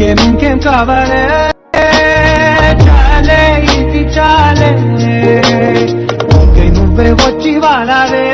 ఇంకేం ఇంకేం కావాలే చాలే ఇది చాలే ఇంకై నువ్వే వచ్చి వాడాలే